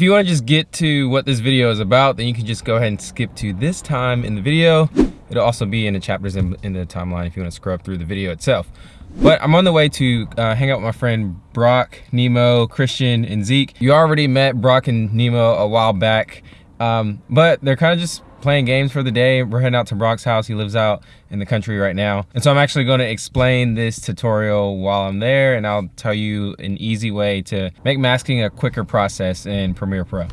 If you want to just get to what this video is about, then you can just go ahead and skip to this time in the video. It'll also be in the chapters in, in the timeline if you want to scrub through the video itself. But I'm on the way to uh, hang out with my friend Brock, Nemo, Christian, and Zeke. You already met Brock and Nemo a while back, um, but they're kind of just playing games for the day. We're heading out to Brock's house. He lives out in the country right now. And so I'm actually going to explain this tutorial while I'm there and I'll tell you an easy way to make masking a quicker process in Premiere Pro.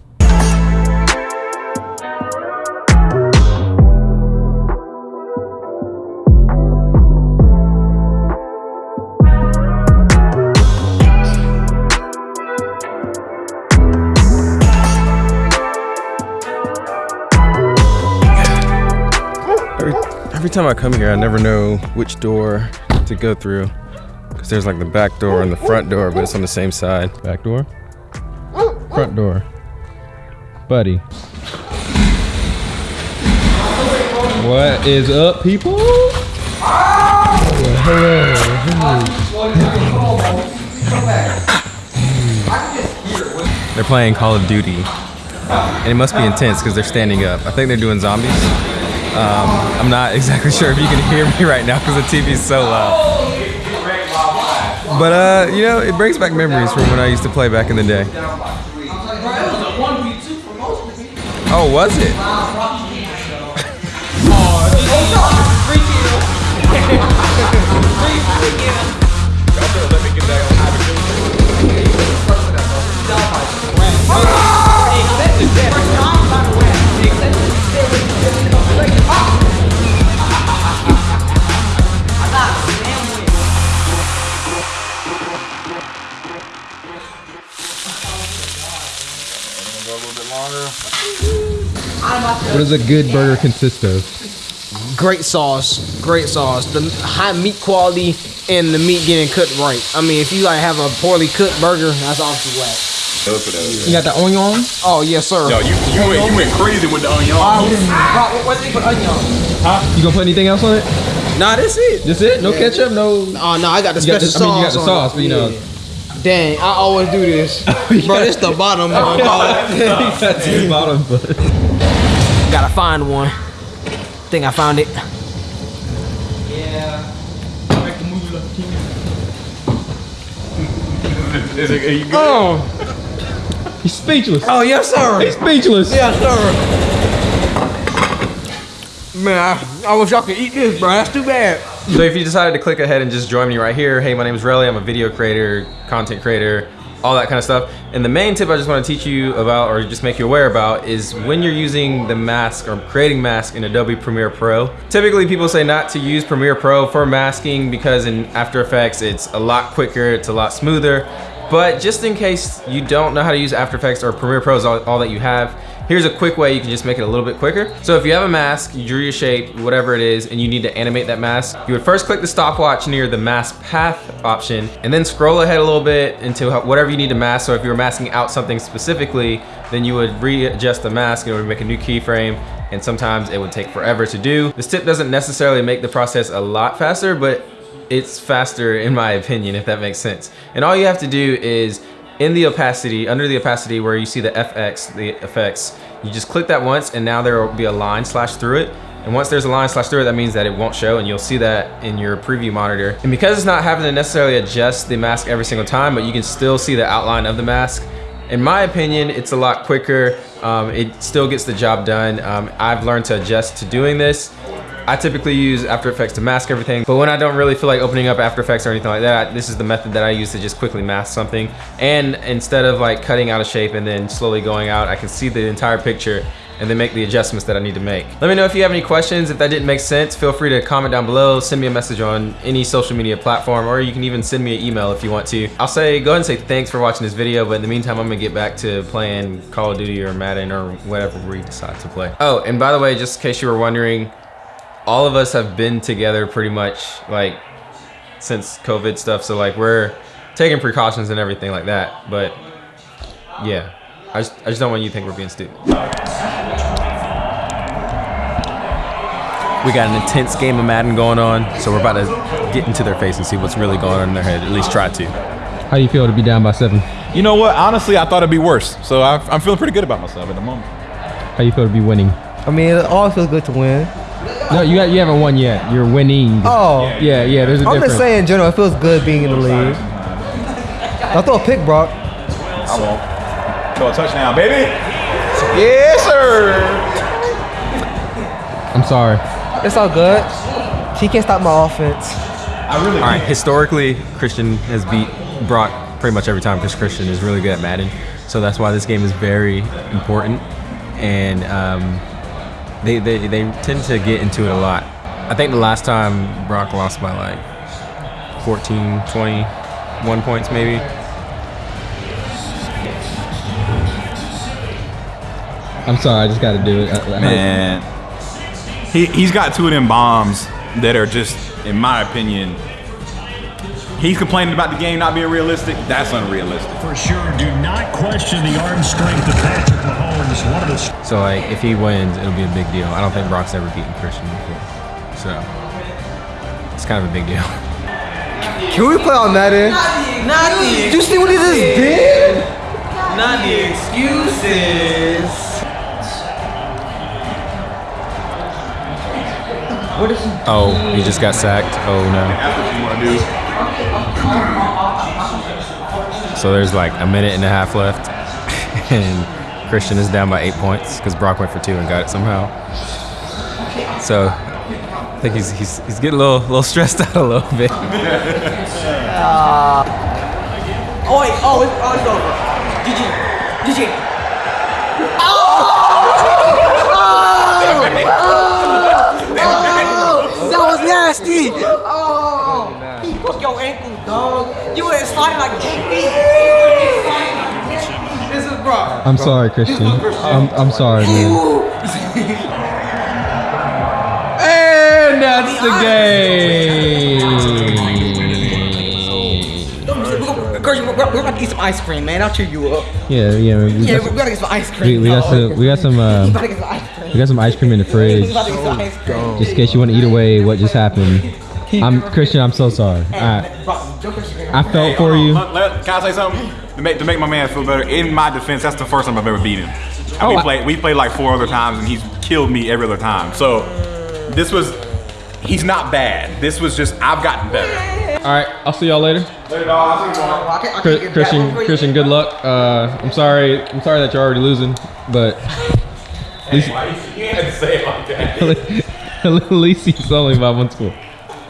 Every time I come here, I never know which door to go through. Because there's like the back door and the front door, but it's on the same side. Back door? Front door. Buddy. What is up, people? Hello. They're playing Call of Duty. And it must be intense because they're standing up. I think they're doing zombies. Um, I'm not exactly sure if you can hear me right now because the TV is so loud. But, uh, you know, it brings back memories from when I used to play back in the day. Oh, was it? What does a good burger consist of? Great sauce, great sauce. The high meat quality and the meat getting cooked right. I mean, if you like have a poorly cooked burger, that's obviously whack. You got the onion? Oh yes, sir. Yo, you you, went, you went crazy with the onion. Uh, what, what, what onion? Huh? You gonna put anything else on it? Nah, that's it. That's it? No yeah. ketchup? No. Oh no, I got the you special got the, sauce. I mean, you got the sauce, but you know. Dang, I always do this. Bro, it's the bottom one. That's the bottom, but. Gotta find one. Think I found it. Yeah. Is it, are you good? Oh. He's speechless. Oh, yes, sir. He's speechless. Yes, sir. Man, I, I wish y'all could eat this, bro. That's too bad. So if you decided to click ahead and just join me right here, hey, my name is Relly. I'm a video creator, content creator, all that kind of stuff. And the main tip I just want to teach you about or just make you aware about is when you're using the mask or creating mask in Adobe Premiere Pro. Typically people say not to use Premiere Pro for masking because in After Effects it's a lot quicker, it's a lot smoother. But just in case you don't know how to use After Effects or Premiere Pro is all, all that you have, Here's a quick way you can just make it a little bit quicker. So if you have a mask, you drew your shape, whatever it is, and you need to animate that mask, you would first click the stopwatch near the mask path option, and then scroll ahead a little bit into whatever you need to mask. So if you were masking out something specifically, then you would readjust the mask and it would make a new keyframe and sometimes it would take forever to do. This tip doesn't necessarily make the process a lot faster, but it's faster in my opinion, if that makes sense. And all you have to do is in the opacity, under the opacity where you see the FX, the effects, you just click that once and now there will be a line slash through it. And once there's a line slash through it, that means that it won't show and you'll see that in your preview monitor. And because it's not having to necessarily adjust the mask every single time, but you can still see the outline of the mask, in my opinion, it's a lot quicker. Um, it still gets the job done. Um, I've learned to adjust to doing this. I typically use After Effects to mask everything, but when I don't really feel like opening up After Effects or anything like that, this is the method that I use to just quickly mask something. And instead of like cutting out a shape and then slowly going out, I can see the entire picture and then make the adjustments that I need to make. Let me know if you have any questions. If that didn't make sense, feel free to comment down below, send me a message on any social media platform, or you can even send me an email if you want to. I'll say, go ahead and say thanks for watching this video, but in the meantime, I'm gonna get back to playing Call of Duty or Madden or whatever we decide to play. Oh, and by the way, just in case you were wondering, all of us have been together pretty much like since COVID stuff. So like we're taking precautions and everything like that. But yeah, I just, I just don't want you to think we're being stupid. We got an intense game of Madden going on, so we're about to get into their face and see what's really going on in their head, at least try to. How do you feel to be down by seven? You know what? Honestly, I thought it'd be worse. So I, I'm feeling pretty good about myself at the moment. How do you feel to be winning? I mean, it always feels good to win. No, you got you haven't won yet. You're winning. Oh, yeah, yeah. There's a I'm difference. just saying, in general, it feels good being in the league. I'll throw a pick, Brock. I won't. Throw a touchdown, baby. Yes, sir. I'm sorry. It's all good. He can't stop my offense. I really. All right, historically, Christian has beat Brock pretty much every time because Christian is really good at Madden. So that's why this game is very important. And um, they, they, they tend to get into it a lot. I think the last time Brock lost by like 14, 21 points maybe. I'm sorry. I just got to do it. I- I- Man, he he's got two of them bombs that are just, in my opinion, he's complaining about the game not being realistic. That's unrealistic. For sure, do not question the arm strength of Patrick Mahomes. One of the So like if he wins, it'll be a big deal. I don't think Brock's ever beaten Christian before. So it's kind of a big deal. Can we play on Madden? Not the, Did you see what he just did? not the excuses. Oh, he just got sacked. Oh no. That's what you want to do. So there's like a minute and a half left, and Christian is down by eight points because Brock went for two and got it somehow. So I think he's he's, he's getting a little little stressed out a little bit. Uh, oh wait, oh it's, oh, it's over. GG, GG. Oh! That was nasty. Oh, he broke your ankle, dog. You went sliding like JP. This is bro. I'm sorry, Christian. I'm, I'm sorry, man. And that's the game. Girl, we're, we're about to eat some ice cream, man. I'll cheer you up. Yeah, yeah. We Yeah, got we're some, gonna get some ice cream. we got some. We got some. We Uh, about to get some ice cream. we got some ice cream in the fridge. about to get some ice cream. Just in case you want to eat away what just happened. I'm Christian. I'm so sorry. I, Bro, Joker's here. I felt for you. Let- let- can I say something to make to make my man feel better? In my defense, that's the first time I've ever beat him. Oh, we played we played like four other times, and he's killed me every other time. So this was he's not bad. This was just I've gotten better. All right. I'll see y'all later. Later, dog. I'll see you tomorrow. I can't- I can't Chris, Christian, one for you. Christian, good luck. Uh, I'm sorry. I'm sorry that you're already losing, but at least, Why you you had to say it like that? at least he's only by one score.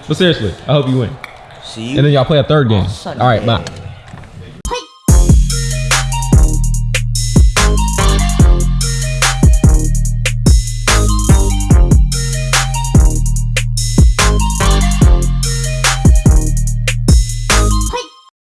But seriously, I hope you win. See you. And then y'all play a third game. All right, bye.